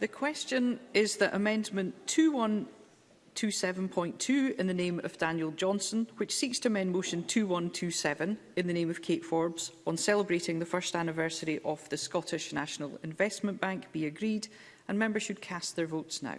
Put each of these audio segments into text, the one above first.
The question is that Amendment 2127.2 in the name of Daniel Johnson, which seeks to amend Motion 2127 in the name of Kate Forbes on celebrating the first anniversary of the Scottish National Investment Bank, be agreed, and members should cast their votes now.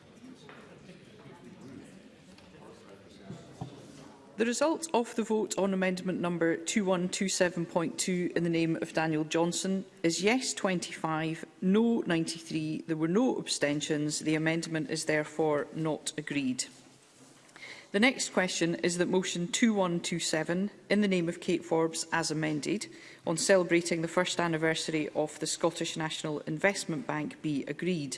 The result of the vote on amendment number 2127.2 in the name of Daniel Johnson is yes 25, no 93. There were no abstentions. The amendment is therefore not agreed. The next question is that motion 2127 in the name of Kate Forbes as amended on celebrating the first anniversary of the Scottish National Investment Bank be agreed.